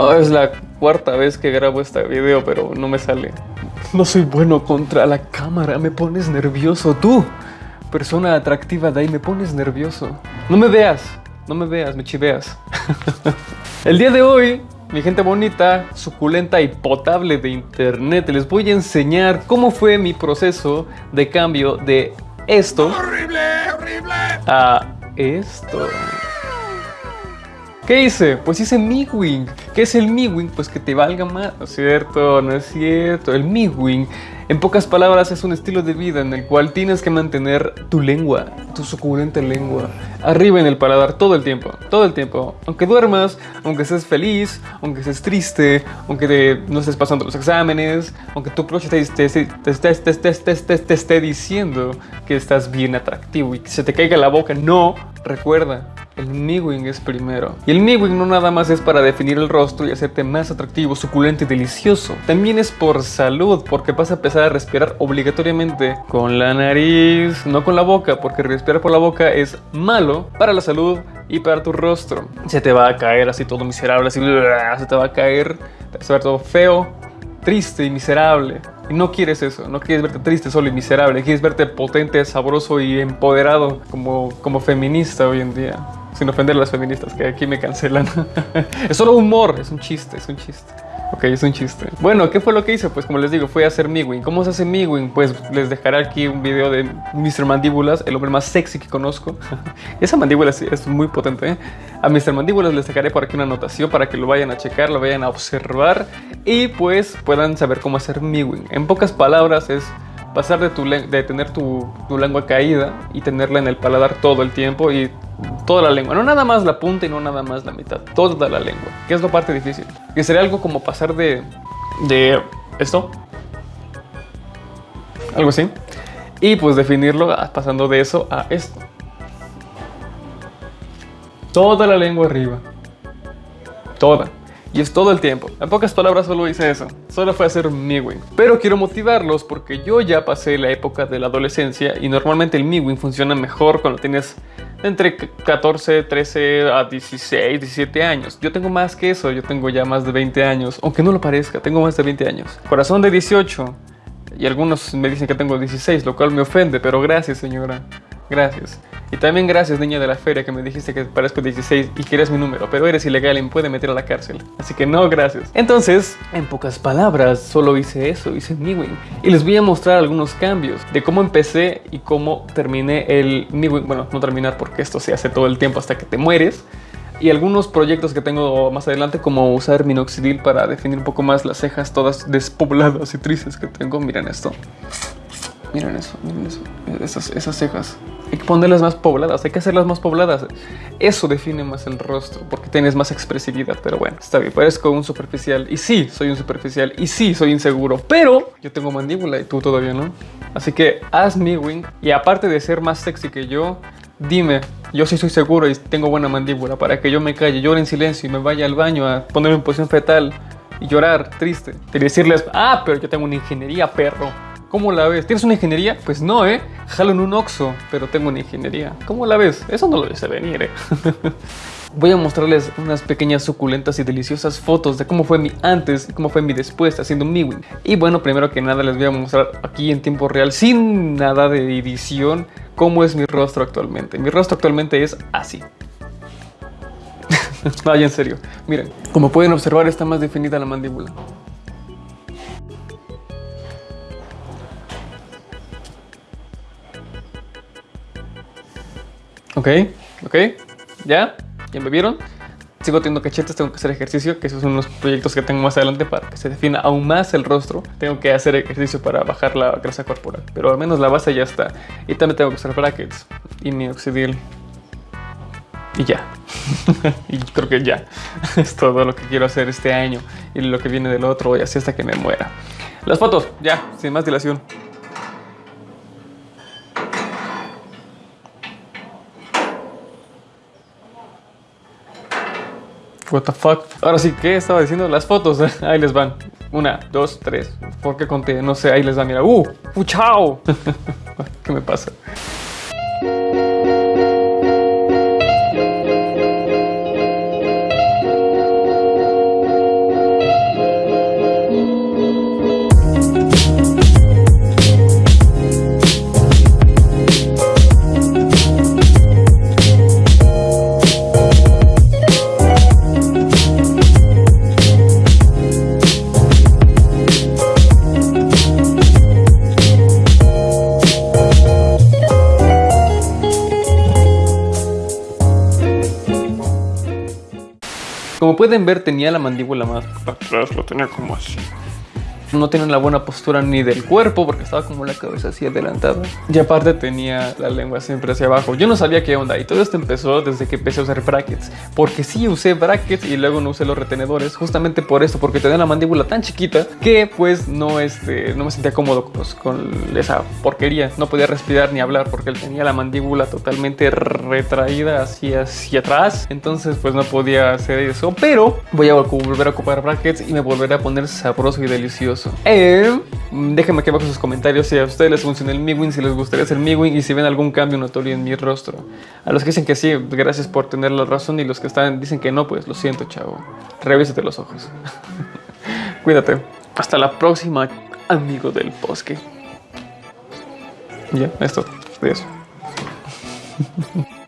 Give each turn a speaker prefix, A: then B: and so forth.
A: Oh, es la cuarta vez que grabo este video, pero no me sale. No soy bueno contra la cámara, me pones nervioso. Tú, persona atractiva de ahí, me pones nervioso. No me veas, no me veas, me chiveas. El día de hoy, mi gente bonita, suculenta y potable de internet, les voy a enseñar cómo fue mi proceso de cambio de esto
B: ¡Horrible, horrible!
A: a esto. ¿Qué hice? Pues hice MiWing. ¿Qué es el MiWing? Pues que te valga más. No es cierto, no es cierto. El MiWing, en pocas palabras, es un estilo de vida en el cual tienes que mantener tu lengua, tu suculenta lengua, arriba en el paladar todo el tiempo. Todo el tiempo. Aunque duermas, aunque estés feliz, aunque estés triste, aunque no estés pasando los exámenes, aunque tu crush te- te- te esté diciendo que estás bien atractivo y que se te caiga la boca. No, recuerda. El MiWing es primero. Y el MiWing no nada más es para definir el rostro y hacerte más atractivo, suculento y delicioso. También es por salud, porque vas a empezar a respirar obligatoriamente con la nariz, no con la boca, porque respirar por la boca es malo para la salud y para tu rostro. Se te va a caer así todo miserable, así se te va a caer, te vas a ver todo feo, triste y miserable. Y no quieres eso, no quieres verte triste, solo y miserable, quieres verte potente, sabroso y empoderado como, como feminista hoy en día. Sin ofender a las feministas, que aquí me cancelan. es solo humor, es un chiste, es un chiste. Ok, es un chiste. Bueno, ¿qué fue lo que hice? Pues como les digo, fue hacer MiWing. ¿Cómo se hace MiWing? Pues les dejaré aquí un video de Mr. Mandíbulas, el hombre más sexy que conozco. Esa mandíbula es, es muy potente. ¿eh? A Mr. Mandíbulas les dejaré por aquí una anotación para que lo vayan a checar, lo vayan a observar y pues puedan saber cómo hacer MiWing. En pocas palabras es pasar de, tu de tener tu, tu lengua caída y tenerla en el paladar todo el tiempo y toda la lengua. No nada más la punta y no nada más la mitad. Toda la lengua. Que es la parte difícil. Que sería algo como pasar de... De esto. Algo así. Y pues definirlo pasando de eso a esto. Toda la lengua arriba. Toda. Y es todo el tiempo. En pocas palabras solo hice eso. Solo fue hacer MiWing. Pero quiero motivarlos porque yo ya pasé la época de la adolescencia y normalmente el MiWing funciona mejor cuando tienes entre 14, 13 a 16, 17 años. Yo tengo más que eso. Yo tengo ya más de 20 años. Aunque no lo parezca, tengo más de 20 años. Corazón de 18. Y algunos me dicen que tengo 16, lo cual me ofende, pero gracias señora. Gracias. Y también gracias niña de la feria que me dijiste que parezco 16 y que eres mi número, pero eres ilegal y me puede meter a la cárcel. Así que no, gracias. Entonces, en pocas palabras, solo hice eso, hice MiWing. Y les voy a mostrar algunos cambios de cómo empecé y cómo terminé el MiWing. Bueno, no terminar porque esto se hace todo el tiempo hasta que te mueres. Y algunos proyectos que tengo más adelante, como usar minoxidil para definir un poco más las cejas todas despobladas y tristes que tengo. Miren esto. Miren eso, miren eso. Esas, esas cejas. Hay que ponerlas más pobladas, hay que hacerlas más pobladas. Eso define más el rostro, porque tienes más expresividad. Pero bueno, está bien, parezco un superficial. Y sí, soy un superficial. Y sí, soy inseguro. Pero yo tengo mandíbula y tú todavía no. Así que haz mi wing. Y aparte de ser más sexy que yo, dime, yo sí soy seguro y tengo buena mandíbula para que yo me calle, llore en silencio y me vaya al baño a ponerme en posición fetal y llorar triste. Y decirles, ah, pero yo tengo una ingeniería, perro. ¿Cómo la ves? ¿Tienes una ingeniería? Pues no, ¿eh? Jalo en un Oxxo, pero tengo una ingeniería. ¿Cómo la ves? Eso no lo hice venir, ¿eh? Voy a mostrarles unas pequeñas suculentas y deliciosas fotos de cómo fue mi antes y cómo fue mi después haciendo MiWing. Y bueno, primero que nada les voy a mostrar aquí en tiempo real, sin nada de edición, cómo es mi rostro actualmente. Mi rostro actualmente es así. Vaya, en serio. Miren, como pueden observar está más definida la mandíbula. Ok, ok, ya, ya me vieron. Sigo teniendo cachetes, tengo que hacer ejercicio, que esos son unos proyectos que tengo más adelante para que se defina aún más el rostro. Tengo que hacer ejercicio para bajar la grasa corporal, pero al menos la base ya está. Y también tengo que usar brackets y minoxidil. Y ya. y creo que ya. es todo lo que quiero hacer este año y lo que viene del otro y así hasta que me muera. Las fotos, ya, sin más dilación. What the fuck. Ahora sí, ¿qué estaba diciendo? Las fotos. Ahí les van. Una, dos, tres. ¿Por qué conté? No sé, ahí les va. Mira. ¡Uh! ¡Uh, chao! ¿Qué me pasa? Pueden ver, tenía la mandíbula más atrás, lo tenía como así no tenía la buena postura ni del cuerpo porque estaba como la cabeza así adelantada. Y aparte tenía la lengua siempre hacia abajo. Yo no sabía qué onda y todo esto empezó desde que empecé a usar brackets. Porque sí usé brackets y luego no usé los retenedores justamente por esto, porque tenía la mandíbula tan chiquita que pues no, este, no me sentía cómodo con esa porquería. No podía respirar ni hablar porque él tenía la mandíbula totalmente retraída hacia, hacia atrás. Entonces pues no podía hacer eso. Pero voy a volver a ocupar brackets y me volveré a poner sabroso y delicioso eh, déjenme aquí abajo sus comentarios si a ustedes les funciona el MiWin, si les gustaría hacer MiWin y si ven algún cambio notorio en mi rostro. A los que dicen que sí, gracias por tener la razón y los que están dicen que no, pues lo siento, chavo. Revísate los ojos. Cuídate. Hasta la próxima, amigo del bosque. Ya, esto. Adiós.